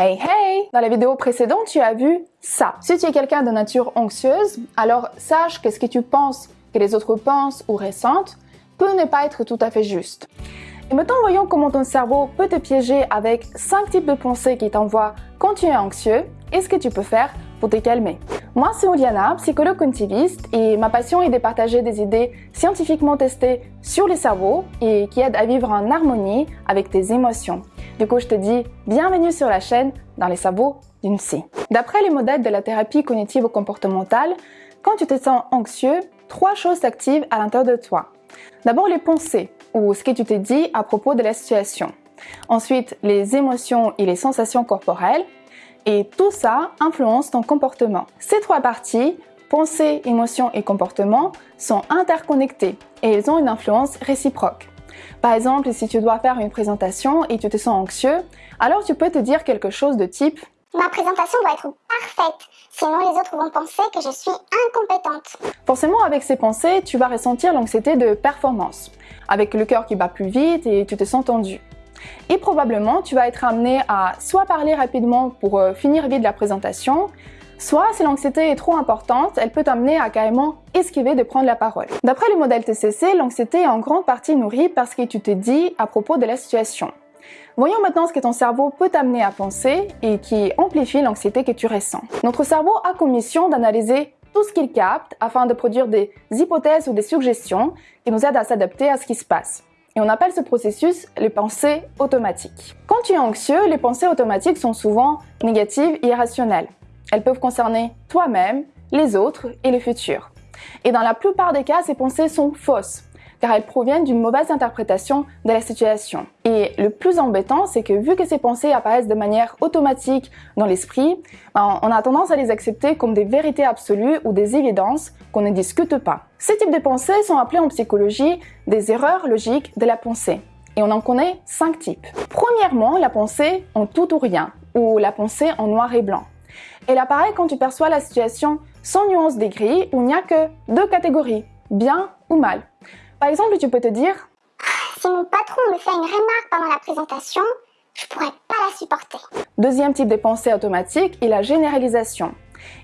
Hey hey Dans la vidéo précédente, tu as vu ça. Si tu es quelqu'un de nature anxieuse, alors sache que ce que tu penses, que les autres pensent ou ressentent, peut ne pas être tout à fait juste. Et maintenant, voyons comment ton cerveau peut te piéger avec 5 types de pensées qui t'envoient quand tu es anxieux et ce que tu peux faire pour te calmer. Moi, c'est Oliana, psychologue cognitiviste, et ma passion est de partager des idées scientifiquement testées sur le cerveau et qui aident à vivre en harmonie avec tes émotions. Du coup, je te dis bienvenue sur la chaîne dans les sabots d'une psy. D'après les modèles de la thérapie cognitive comportementale, quand tu te sens anxieux, trois choses s'activent à l'intérieur de toi. D'abord les pensées, ou ce que tu t'es dit à propos de la situation. Ensuite, les émotions et les sensations corporelles. Et tout ça influence ton comportement. Ces trois parties, pensées, émotions et comportement, sont interconnectées et elles ont une influence réciproque. Par exemple, si tu dois faire une présentation et tu te sens anxieux, alors tu peux te dire quelque chose de type Ma présentation doit être parfaite, sinon les autres vont penser que je suis incompétente. Forcément, avec ces pensées, tu vas ressentir l'anxiété de performance, avec le cœur qui bat plus vite et tu te sens tendu. Et probablement, tu vas être amené à soit parler rapidement pour euh, finir vite la présentation, Soit, si l'anxiété est trop importante, elle peut t'amener à carrément esquiver de prendre la parole. D'après le modèle TCC, l'anxiété est en grande partie nourrie par ce que tu te dis à propos de la situation. Voyons maintenant ce que ton cerveau peut t'amener à penser et qui amplifie l'anxiété que tu ressens. Notre cerveau a comme mission d'analyser tout ce qu'il capte afin de produire des hypothèses ou des suggestions qui nous aident à s'adapter à ce qui se passe. Et on appelle ce processus les pensées automatiques. Quand tu es anxieux, les pensées automatiques sont souvent négatives et irrationnelles. Elles peuvent concerner toi-même, les autres et le futur. Et dans la plupart des cas, ces pensées sont fausses, car elles proviennent d'une mauvaise interprétation de la situation. Et le plus embêtant, c'est que vu que ces pensées apparaissent de manière automatique dans l'esprit, ben, on a tendance à les accepter comme des vérités absolues ou des évidences qu'on ne discute pas. Ces types de pensées sont appelés en psychologie des erreurs logiques de la pensée. Et on en connaît cinq types. Premièrement, la pensée en tout ou rien, ou la pensée en noir et blanc. Elle apparaît quand tu perçois la situation sans nuance des grilles où il n'y a que deux catégories, bien ou mal. Par exemple, tu peux te dire Si mon patron me fait une remarque pendant la présentation, je pourrais pas la supporter. Deuxième type de pensée automatique est la généralisation.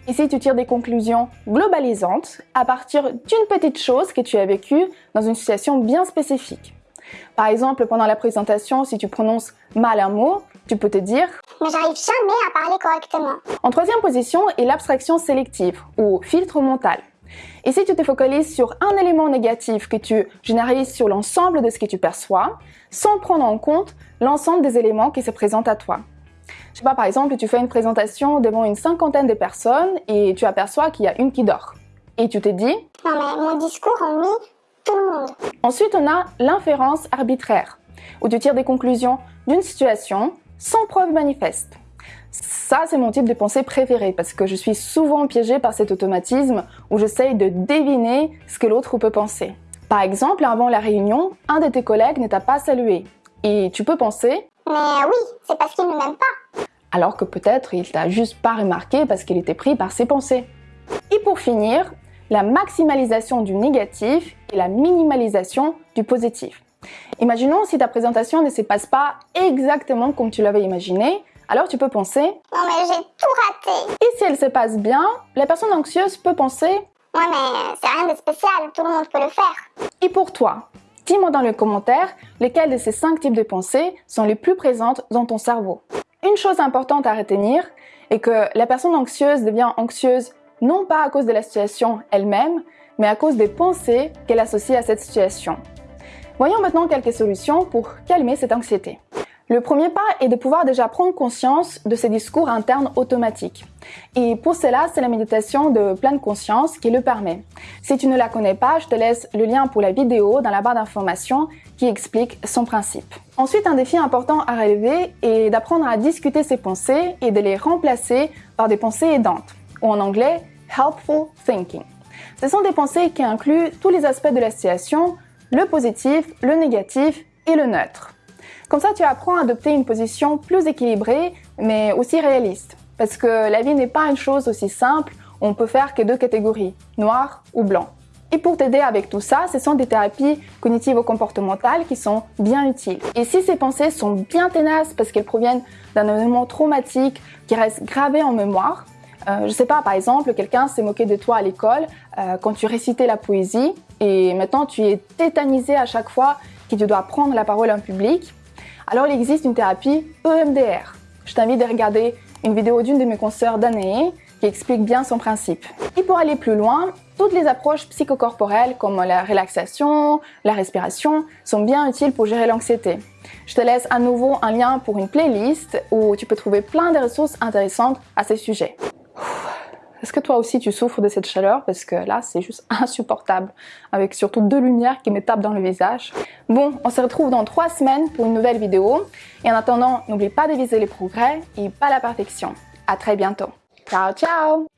Ici, tu tires des conclusions globalisantes à partir d'une petite chose que tu as vécue dans une situation bien spécifique. Par exemple, pendant la présentation, si tu prononces mal un mot, tu peux te dire Mais j'arrive jamais à parler correctement. En troisième position est l'abstraction sélective ou filtre mental. Si tu te focalises sur un élément négatif que tu généralises sur l'ensemble de ce que tu perçois, sans prendre en compte l'ensemble des éléments qui se présentent à toi. Je sais pas, par exemple, tu fais une présentation devant une cinquantaine de personnes et tu aperçois qu'il y a une qui dort. Et tu te dis Non mais mon discours ennuie tout le monde. Ensuite, on a l'inférence arbitraire, où tu tires des conclusions d'une situation sans preuve manifeste. Ça, c'est mon type de pensée préféré parce que je suis souvent piégée par cet automatisme où j'essaye de deviner ce que l'autre peut penser. Par exemple, avant la réunion, un de tes collègues ne t'a pas salué. Et tu peux penser Mais oui, c'est parce qu'il ne m'aime pas. Alors que peut-être il t'a juste pas remarqué parce qu'il était pris par ses pensées. Et pour finir, la maximalisation du négatif et la minimalisation du positif. Imaginons si ta présentation ne se passe pas exactement comme tu l'avais imaginé, alors tu peux penser Non mais j'ai tout raté. Et si elle se passe bien, la personne anxieuse peut penser Ouais mais c'est rien de spécial, tout le monde peut le faire. Et pour toi Dis-moi dans les commentaires lesquels de ces cinq types de pensées sont les plus présentes dans ton cerveau. Une chose importante à retenir est que la personne anxieuse devient anxieuse non pas à cause de la situation elle-même, mais à cause des pensées qu'elle associe à cette situation. Voyons maintenant quelques solutions pour calmer cette anxiété. Le premier pas est de pouvoir déjà prendre conscience de ces discours internes automatiques. Et pour cela, c'est la méditation de pleine conscience qui le permet. Si tu ne la connais pas, je te laisse le lien pour la vidéo dans la barre d'informations qui explique son principe. Ensuite, un défi important à relever est d'apprendre à discuter ses pensées et de les remplacer par des pensées aidantes, ou en anglais, helpful thinking. Ce sont des pensées qui incluent tous les aspects de la situation, le positif, le négatif et le neutre. Comme ça, tu apprends à adopter une position plus équilibrée, mais aussi réaliste. Parce que la vie n'est pas une chose aussi simple, on peut faire que deux catégories, noir ou blanc. Et pour t'aider avec tout ça, ce sont des thérapies cognitives comportementales qui sont bien utiles. Et si ces pensées sont bien tenaces parce qu'elles proviennent d'un événement traumatique qui reste gravé en mémoire, euh, je sais pas, par exemple, quelqu'un s'est moqué de toi à l'école euh, quand tu récitais la poésie et maintenant tu es tétanisé à chaque fois que tu dois prendre la parole en public. Alors il existe une thérapie EMDR. Je t'invite à regarder une vidéo d'une de mes consoeurs d'année qui explique bien son principe. Et pour aller plus loin, toutes les approches psychocorporelles comme la relaxation, la respiration sont bien utiles pour gérer l'anxiété. Je te laisse à nouveau un lien pour une playlist où tu peux trouver plein de ressources intéressantes à ces sujets. Est-ce que toi aussi tu souffres de cette chaleur? Parce que là, c'est juste insupportable, avec surtout deux lumières qui me tapent dans le visage. Bon, on se retrouve dans trois semaines pour une nouvelle vidéo. Et en attendant, n'oublie pas de viser les progrès et pas la perfection. À très bientôt. Ciao, ciao